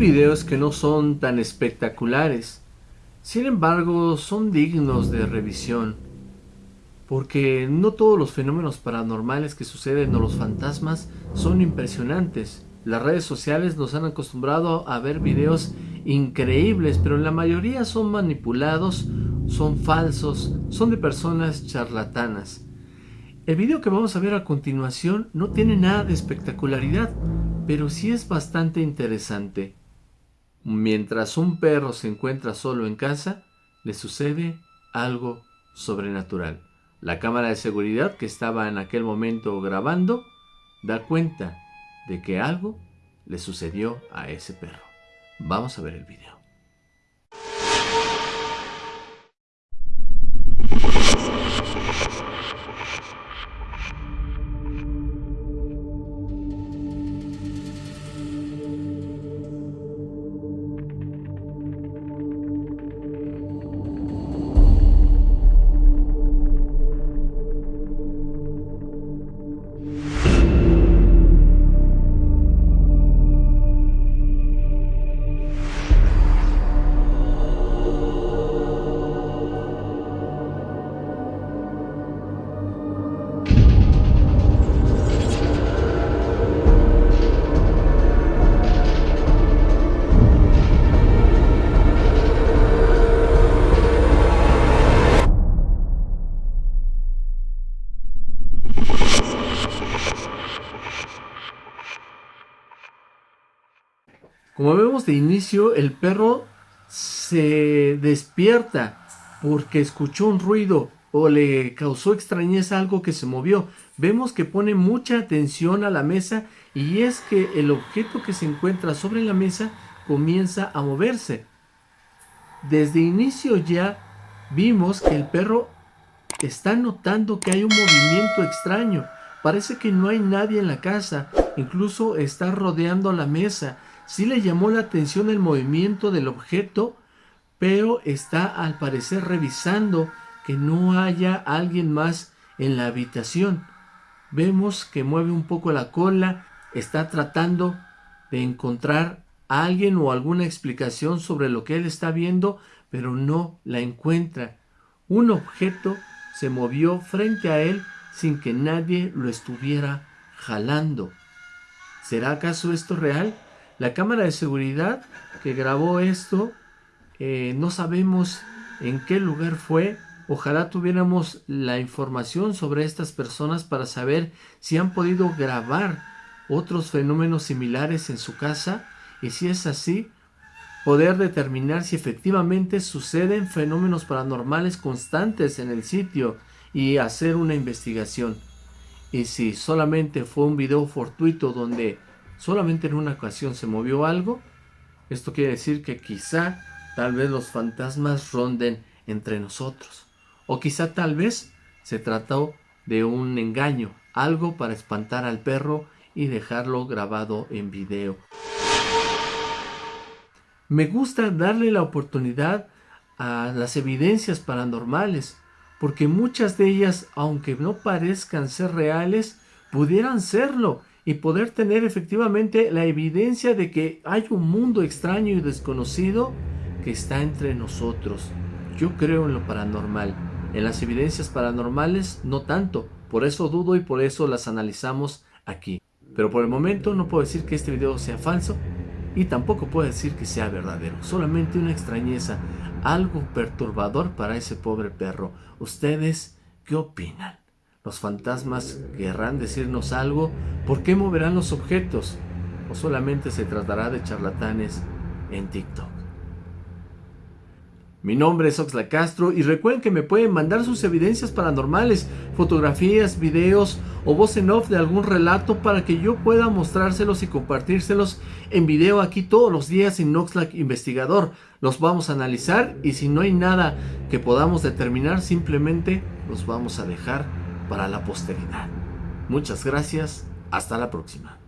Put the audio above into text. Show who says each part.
Speaker 1: Videos que no son tan espectaculares, sin embargo son dignos de revisión, porque no todos los fenómenos paranormales que suceden o los fantasmas son impresionantes. Las redes sociales nos han acostumbrado a ver videos increíbles, pero la mayoría son manipulados, son falsos, son de personas charlatanas. El video que vamos a ver a continuación no tiene nada de espectacularidad, pero sí es bastante interesante. Mientras un perro se encuentra solo en casa, le sucede algo sobrenatural. La cámara de seguridad que estaba en aquel momento grabando da cuenta de que algo le sucedió a ese perro. Vamos a ver el video. Como vemos de inicio, el perro se despierta porque escuchó un ruido o le causó extrañeza algo que se movió. Vemos que pone mucha atención a la mesa y es que el objeto que se encuentra sobre la mesa comienza a moverse. Desde inicio ya vimos que el perro está notando que hay un movimiento extraño. Parece que no hay nadie en la casa, incluso está rodeando la mesa Sí le llamó la atención el movimiento del objeto, pero está al parecer revisando que no haya alguien más en la habitación. Vemos que mueve un poco la cola, está tratando de encontrar a alguien o alguna explicación sobre lo que él está viendo, pero no la encuentra. Un objeto se movió frente a él sin que nadie lo estuviera jalando. ¿Será acaso esto real? La cámara de seguridad que grabó esto, eh, no sabemos en qué lugar fue. Ojalá tuviéramos la información sobre estas personas para saber si han podido grabar otros fenómenos similares en su casa y si es así, poder determinar si efectivamente suceden fenómenos paranormales constantes en el sitio y hacer una investigación. Y si solamente fue un video fortuito donde solamente en una ocasión se movió algo, esto quiere decir que quizá tal vez los fantasmas ronden entre nosotros. O quizá tal vez se trató de un engaño, algo para espantar al perro y dejarlo grabado en video. Me gusta darle la oportunidad a las evidencias paranormales, porque muchas de ellas, aunque no parezcan ser reales, pudieran serlo y poder tener efectivamente la evidencia de que hay un mundo extraño y desconocido que está entre nosotros. Yo creo en lo paranormal. En las evidencias paranormales no tanto. Por eso dudo y por eso las analizamos aquí. Pero por el momento no puedo decir que este video sea falso y tampoco puedo decir que sea verdadero. Solamente una extrañeza, algo perturbador para ese pobre perro. ¿Ustedes qué opinan? ¿Los fantasmas querrán decirnos algo? ¿Por qué moverán los objetos? ¿O solamente se tratará de charlatanes en TikTok? Mi nombre es Oxla Castro y recuerden que me pueden mandar sus evidencias paranormales, fotografías, videos o voz en off de algún relato para que yo pueda mostrárselos y compartírselos en video aquí todos los días en Oxlack Investigador. Los vamos a analizar y si no hay nada que podamos determinar simplemente los vamos a dejar para la posteridad. Muchas gracias, hasta la próxima.